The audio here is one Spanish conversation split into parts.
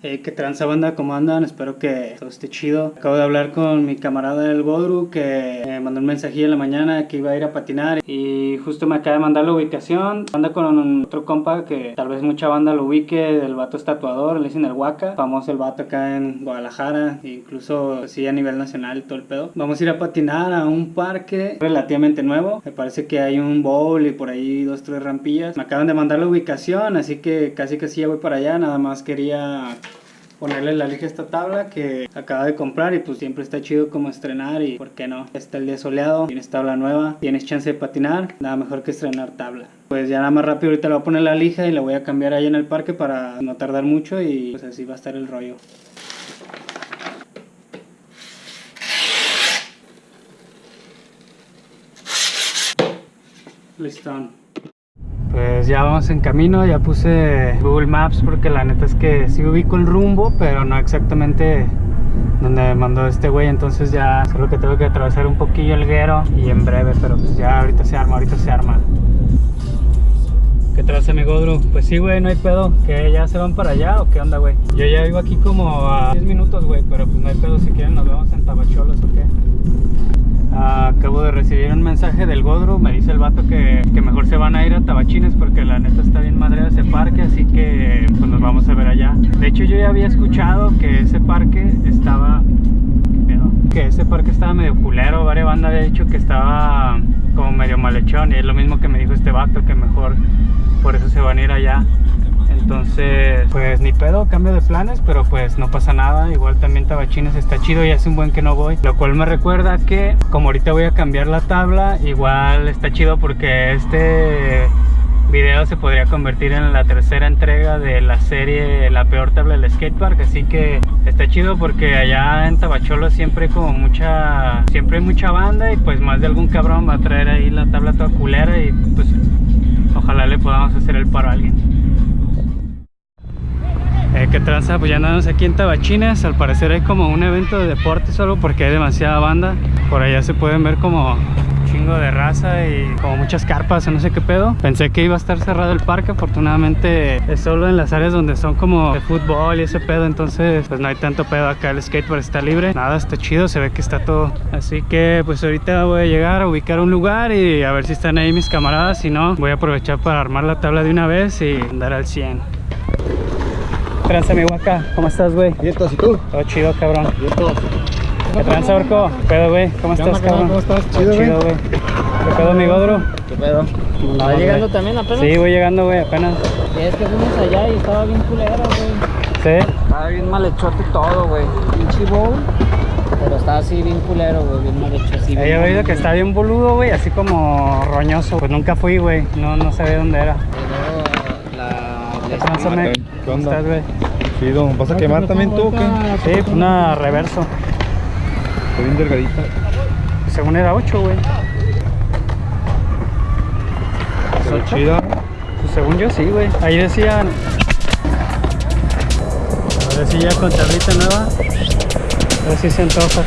Hey, ¿qué tranza banda? ¿Cómo andan? Espero que todo esté chido. Acabo de hablar con mi camarada del Godru que me mandó un mensajillo en la mañana que iba a ir a patinar y justo me acaba de mandar la ubicación. Anda con otro compa que tal vez mucha banda lo ubique, el vato es tatuador, le dicen el Huaca, famoso el vato acá en Guadalajara, incluso sí a nivel nacional todo el pedo. Vamos a ir a patinar a un parque relativamente nuevo. Me parece que hay un bowl y por ahí dos, tres rampillas. Me acaban de mandar la ubicación, así que casi que sí ya voy para allá. Nada más quería ponerle la lija a esta tabla que acaba de comprar y pues siempre está chido como estrenar y por qué no. Está el día soleado, tienes tabla nueva, tienes chance de patinar, nada mejor que estrenar tabla. Pues ya nada más rápido ahorita le voy a poner la lija y la voy a cambiar ahí en el parque para no tardar mucho y pues así va a estar el rollo. Listo. Pues ya vamos en camino, ya puse Google Maps porque la neta es que sí ubico el rumbo, pero no exactamente donde me mandó este güey, entonces ya solo que tengo que atravesar un poquillo el guero y en breve, pero pues ya ahorita se arma, ahorita se arma. ¿Qué traza mi Godru? Pues sí, güey, no hay pedo. ¿Que ya se van para allá o qué onda, güey? Yo ya vivo aquí como a 10 minutos, güey, pero pues no hay pedo. Si quieren nos vemos en Tabacholos o qué. Acabo de recibir un mensaje del Godru, me dice el vato que, que, mejor se van a ir a Tabachines porque la neta está bien madre ese parque, así que pues nos vamos a ver allá. De hecho yo ya había escuchado que ese parque estaba... Que ese parque estaba medio culero, varias bandas había dicho que estaba como medio malhechón y es lo mismo que me dijo este vato, que mejor por eso se van a ir allá. Entonces, pues ni pedo, cambio de planes, pero pues no pasa nada. Igual también Tabachines está chido y hace un buen que no voy. Lo cual me recuerda que, como ahorita voy a cambiar la tabla, igual está chido porque este video se podría convertir en la tercera entrega de la serie La peor tabla del skatepark así que está chido porque allá en Tabacholo siempre hay como mucha siempre hay mucha banda y pues más de algún cabrón va a traer ahí la tabla toda culera y pues ojalá le podamos hacer el paro a alguien. Eh, que tranza, pues ya andamos aquí en Tabachines. Al parecer hay como un evento de deporte solo porque hay demasiada banda. Por allá se pueden ver como chingo de raza y como muchas carpas o no sé qué pedo Pensé que iba a estar cerrado el parque, afortunadamente es solo en las áreas donde son como de fútbol y ese pedo Entonces pues no hay tanto pedo acá, el skateboard está libre Nada, está chido, se ve que está todo Así que pues ahorita voy a llegar a ubicar un lugar y a ver si están ahí mis camaradas Si no, voy a aprovechar para armar la tabla de una vez y andar al 100 tranza mi guaca? ¿Cómo estás, güey? Bien, ¿y tú? Todo chido, cabrón. Bien. ¿Qué tranza, Orco? ¿Qué pedo, güey? ¿Cómo ¿Qué estás, onda, cabrón? ¿Cómo estás? Chido, Chido, güey. ¿Qué pedo, mi godro? ¿Qué pedo? Vamos, ¿Va llegando también apenas? Sí, voy llegando, güey, apenas. Sí, es que fuimos allá y estaba bien culero, güey. ¿Sí? Estaba bien mal hechote todo, güey. Pinche bowl. Pero estaba así bien culero, güey. Bien mal hecho así. He oído que está bien boludo, güey, así como roñoso. Pues nunca fui, güey. No, no sabía dónde era. Luego la... ¿Qué? ¿qué ¿Cómo onda? estás, güey? Chido, ¿vas a quemar también tú o qué? Sí, pues una reverso. Estoy bien delgadita. Según era 8, güey. Pero chida. Pues según yo sí, güey. Ahí decían... Ahora sí ya con tablita nueva. A ver si se antoja.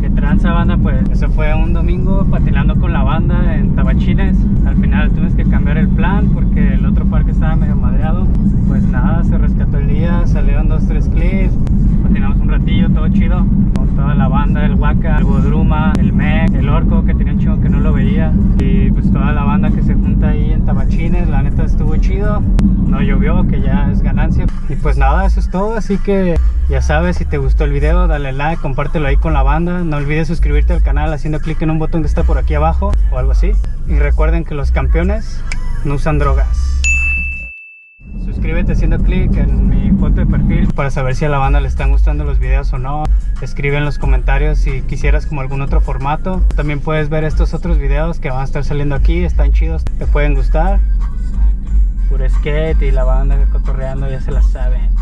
Que tranza banda, pues eso fue un domingo patinando con la banda en Tabachines. Al final tuvimos que cambiar el plan porque el otro parque estaba medio madreado. Pues nada, se rescató el día, salieron dos, tres clips, patinamos un ratillo, todo chido. Con toda la banda, el Waka, el Godruma, el Mec, el Orco que tenía un chingo que no lo veía. Y pues toda la banda que se junta ahí en Tabachines, la neta estuvo chido. No llovió, que ya es ganancia. Y pues nada, eso es todo, así que ya sabes, si te gustó el video, dale like, compártelo ahí con la banda. No olvides suscribirte al canal haciendo clic en un botón que está por aquí abajo o algo así. Y recuerden que los campeones no usan drogas. Suscríbete haciendo clic en mi foto de perfil para saber si a la banda le están gustando los videos o no. Escribe en los comentarios si quisieras como algún otro formato. También puedes ver estos otros videos que van a estar saliendo aquí, están chidos, te pueden gustar. Puro skate y la banda cotorreando ya se la saben.